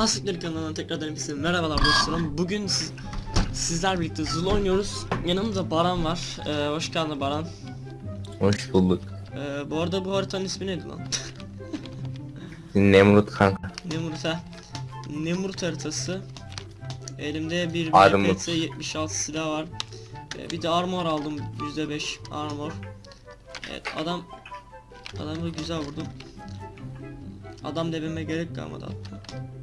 Hasıkları kanalına tekrardan hepinize merhabalar dostlarım. Bugün siz, sizler birlikte Zul oynuyoruz. Yanımda Baran var. Ee, hoş geldin Baran. Hoş bulduk. Ee, bu arada bu haritanın ismi neydi lan? Nemrut kanka. Nemrut ha. Nemrut haritası. Elimde bir. VPS 76 silah var. Ee, bir de armor aldım %5 armor. Evet adam adamı güzel vurdum. Adam dememe gerek kalmadı hatta.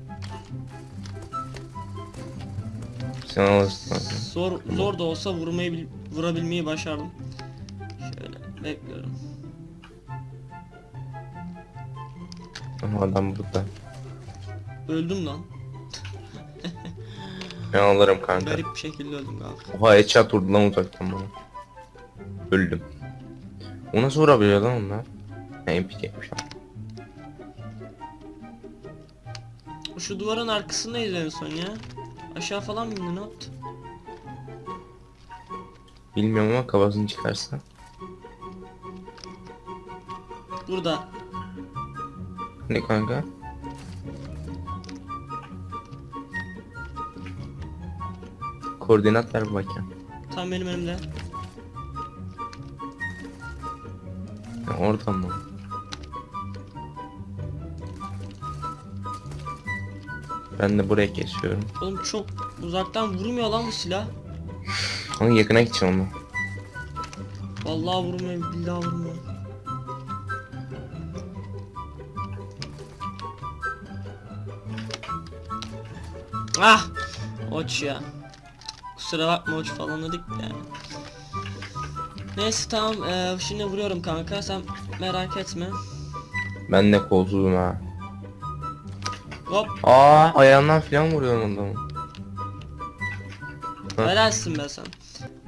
Sen alırsın. Zor zor da olsa vurmayı bil- vurabilmeyi başardım. Şöyle bekliyorum. Ama adam burada. Öldüm lan. Ben alırım kanka. Garip bir şekilde öldüm kanka. Oha headshot vurdu lan uzaktan bana. Öldüm. O nasıl vurabiliyor lan onlar? Ha MP yapmış ama. Şu duvarın arkasındayız en son ya. Aşağı falan mı indi ne yaptı? Bilmiyorum ama kafasını çıkarsa. Burada. Ne kanka? Koordinat ver bakayım. Tam benim önümde. Ha, oradan mı? Ben de buraya kesiyorum. Oğlum çok uzaktan vurmuyor lan bu silah. Ama yakına gideceğim onu. Vallahi vurmuyor, billahi vurmuyor. Ah! Oç ya. Kusura bakma oç falan dedik de yani. Neyse tamam eee, şimdi vuruyorum kanka sen merak etme. Ben de kolsuzum ha. Hop Aa ayağından falan vuruyorum adamı. Helalsin be sen.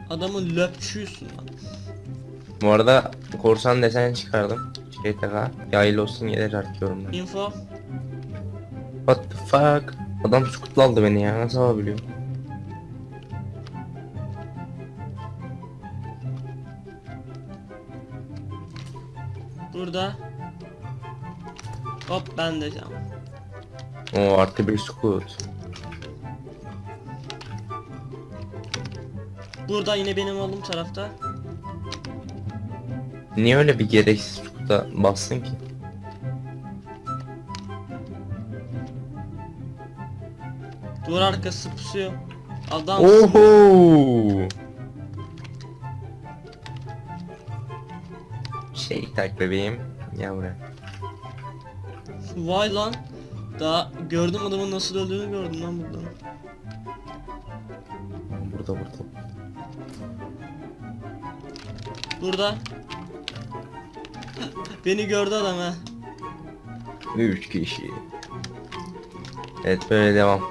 Adamın löpçüysün lan. Bu arada korsan desen çıkardım. Taka yaylı olsun yeter artıyorum ben. Info. What the fuck? Adam skutla aldı beni ya nasıl alabiliyor? Burada. Hop ben de canım. O artı bir skut. Burada yine benim olduğum tarafta. Niye öyle bir gereksiz skuta bastın ki? Duvar arkası pusuyor. Adam Oho! Şey tak bebeğim. Ya buraya. Vay lan. Daha gördüm adamın nasıl öldüğünü gördüm lan buradan. Burada burada. Burada. Beni gördü adam ha. Üç kişi. Evet böyle devam.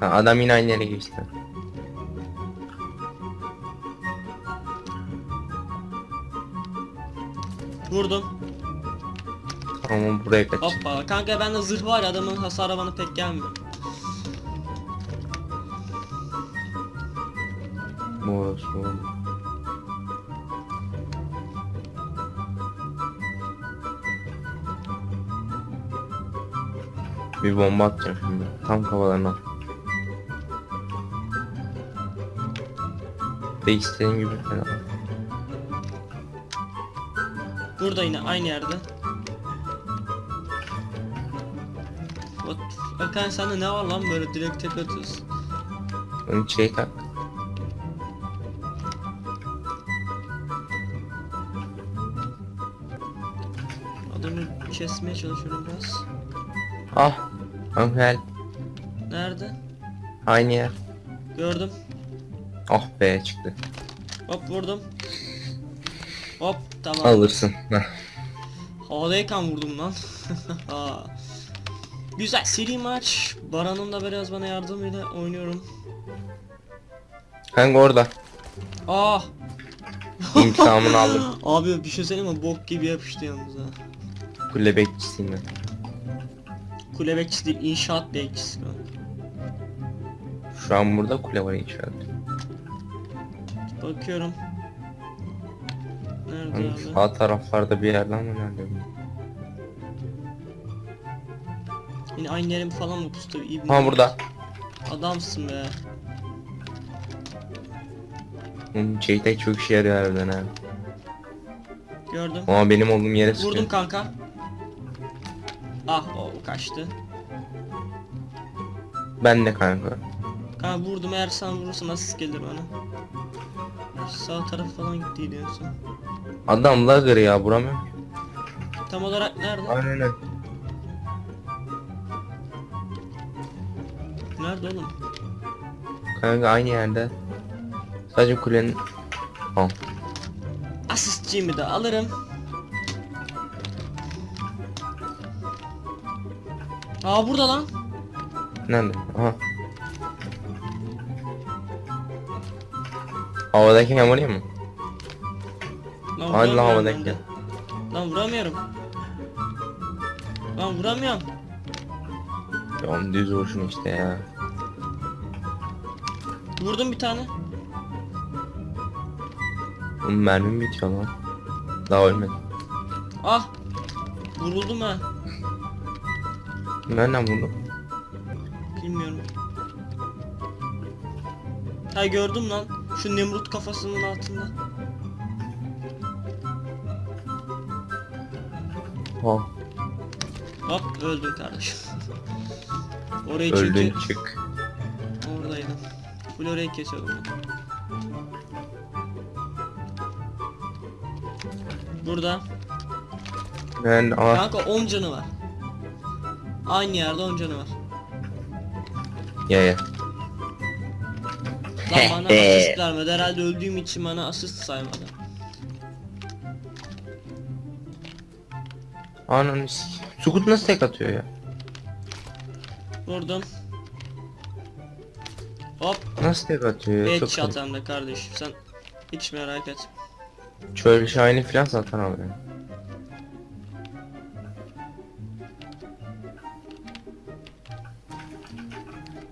Ha, adam yine aynı yere geçti. Vurdum. Tamam buraya kaç. Hoppa. Kanka bende zırh var ya adamın hasarı bana pek gelmiyor. Moros moros. Bir bomba atacağım şimdi. Tam kafalarına. Ve istediğim gibi falan. Burada yine aynı yerde. Hakan sende ne var lan böyle direkt tek atıyorsun. Onun şey tak. Adamı kesmeye çalışıyorum biraz. Ah. Angel. Nerede? Aynı yer. Gördüm. Ah be çıktı. Hop vurdum. Hop tamam. Alırsın. Havadayken vurdum lan. Güzel seri maç. Baran'ın da biraz bana yardımıyla oynuyorum. Kanka orada. Ah. İntikamını aldım. Abi bir şey söyleyeyim mi? Bok gibi yapıştı yalnız ha. Kule bekçisiyim ben. Kule bekçisi değil, inşaat bekçisi. Şu an burada kule var inşaat. Bakıyorum. Nerede Hani abi? sağ taraflarda bir yerden mi nerede? Yine aynı yerim falan mı pustu? İyi Ha burada. Adamsın be. Şeytek çok işe yarıyor harbiden ha. Gördüm. Ama benim olduğum yere sıkıyor. Vurdum kanka. Ah o kaçtı. Ben de kanka. Kanka vurdum eğer sen vurursan asist gelir bana. Sağ taraf falan gitti diyorsun. Adam lagger ya ki. Tam olarak nerede? Aynen oğlum? Kanka aynı yerde. Sadece kulenin... Al. Asistçiğimi de alırım. Aa burada lan. Nerede? Aha. Havadayken vurayım mı? Lan Hadi lan de. Lan vuramıyorum. Lan vuramıyorum. Ya oğlum düz vuruşun işte ya. Vurdum bir tane. Oğlum mermim bitiyor lan. Daha ölmedim. Ah. Vuruldum ha. Nereden vurdum? Bilmiyorum. Ha gördüm lan. Şu Nemrut kafasının altında. Ha. Hop öldüm kardeşim. Orayı Öldün çünkü çık. Oradaydım. Full orayı kesiyordum. Burada. Ben ah Kanka 10 canı var. Aynı yerde 10 canı var. ya ya. Lan bana asist vermedi. Herhalde öldüğüm için bana asist saymadı. Ananı Sukut nasıl tek atıyor ya? Vurdum. Hop. Nasıl tek atıyor ya? Çok Headshot garip. hem de kardeşim sen hiç merak et. Çöl şahini filan satan alıyor.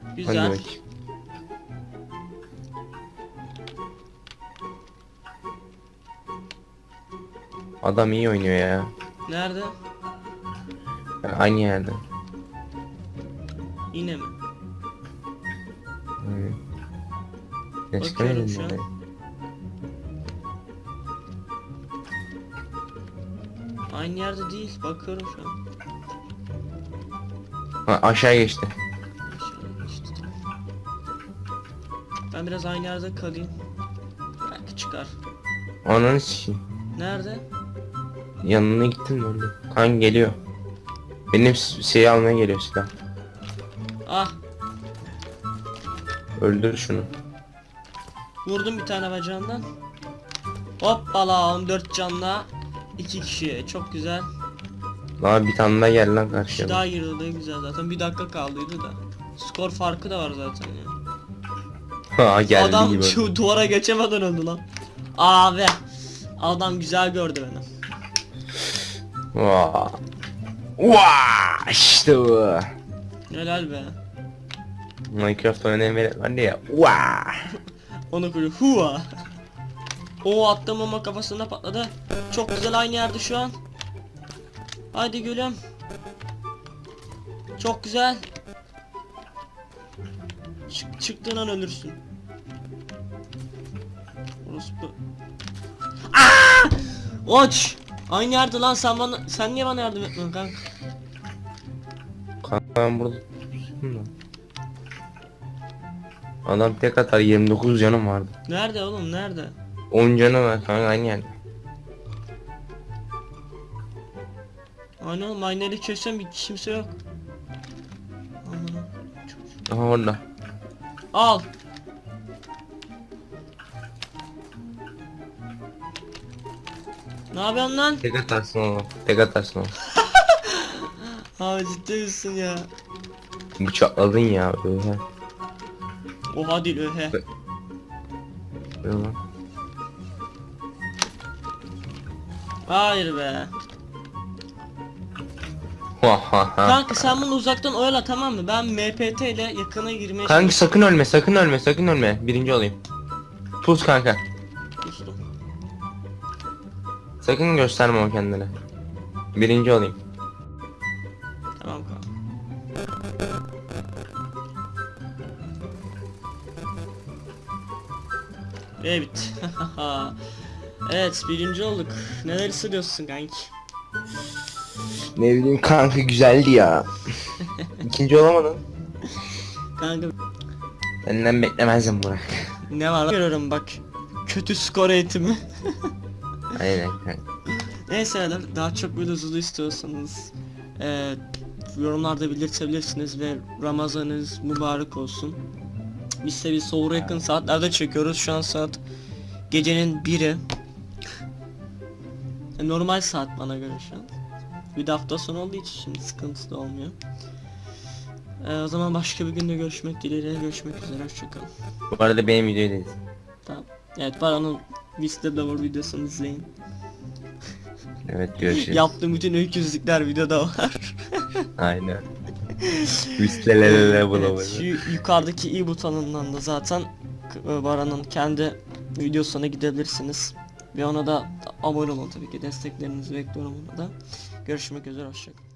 Hadi Güzel. bakayım. Adam iyi oynuyor ya. Nerede? Yani aynı yerde. Yine mi? Hmm. Ne Bakıyorum şu an. Aynı yerde değil. Bakıyorum şu an. Ha, aşağı geçti. Aşağıya geçti. Ben biraz aynı yerde kalayım. Belki çıkar. Ananı sikeyim. Nerede? Yanına gittim de öldü. Kan geliyor. Benim s- şeyi almaya geliyor silah. Ah Öldür şunu. vurdum bir tane bacağından. Hoppala 14 canla. 2 kişi çok güzel. Daha bir tane daha gel lan karşıya. daha girdi güzel zaten. Bir dakika kaldıydı da. Skor farkı da var zaten ya. Ha geldi Adam gibi. şu duvara geçemeden öldü lan. Abi. Adam güzel gördü beni. Vaa. Vaa işte bu. Helal be. Minecraft oynayan velet vardı ya. Vaa. Onu böyle hua. O attım ama kafasına patladı. Çok güzel aynı yerde şu an. Haydi gülüm. Çok güzel. Çık, çıktığın an ölürsün. Orası bu. Aa! Oç! Aynı yerde lan sen bana sen niye bana yardım etmiyorsun kanka? Kanka ben burada tutmuşum da. Adam tek atar 29 canım vardı. Nerede oğlum nerede? 10 canı var kanka aynı yerde. Aynen oğlum aynı yeri çözsem bir kimse yok. Aha orada. Al. Ne yapıyorsun lan? Tek atarsın oğlum. Tek atarsın oğlum. Abi ciddi misin ya? Bıçakladın ya. Öyle. Oha değil öhe. Öyle lan. Hayır be. Kanka sen bunu uzaktan oyala tamam mı? Ben MPT ile yakına girmeye Kanka sakın ölme sakın ölme sakın ölme. Birinci olayım. Pus kanka. çalıştım. Sakın gösterme o kendine. Birinci olayım. Evet. evet birinci olduk. Neler hissediyorsun kanki? Ne bileyim kanka güzeldi ya. İkinci olamadın. Kanka Senden beklemezdim Burak. ne var? Görüyorum bak. Kötü skor eğitimi. Aynen kanka. Neyse beyler, daha çok böyle hızlı istiyorsanız eee, yorumlarda belirtebilirsiniz ve Ramazanınız mübarek olsun. Biz de bir soğura yakın saatlerde çekiyoruz. Şu an saat gecenin biri. E, Normal saat bana göre şu an. Bir de hafta sonu olduğu için şimdi sıkıntı da olmuyor. E, o zaman başka bir günde görüşmek dileğiyle görüşmek üzere hoşçakalın. Bu arada benim videoyu da. Tamam. Evet Baran'ın Vista Lover videosunu izleyin. Evet görüşürüz. Yaptığım bütün öyküzlükler videoda var. Aynen. Üstelelele Evet, bulamayı. şu yukarıdaki i butonundan da zaten e, Baran'ın kendi videosuna gidebilirsiniz. Ve ona da abone olun tabii ki desteklerinizi bekliyorum ona da. Görüşmek üzere hoşçakalın.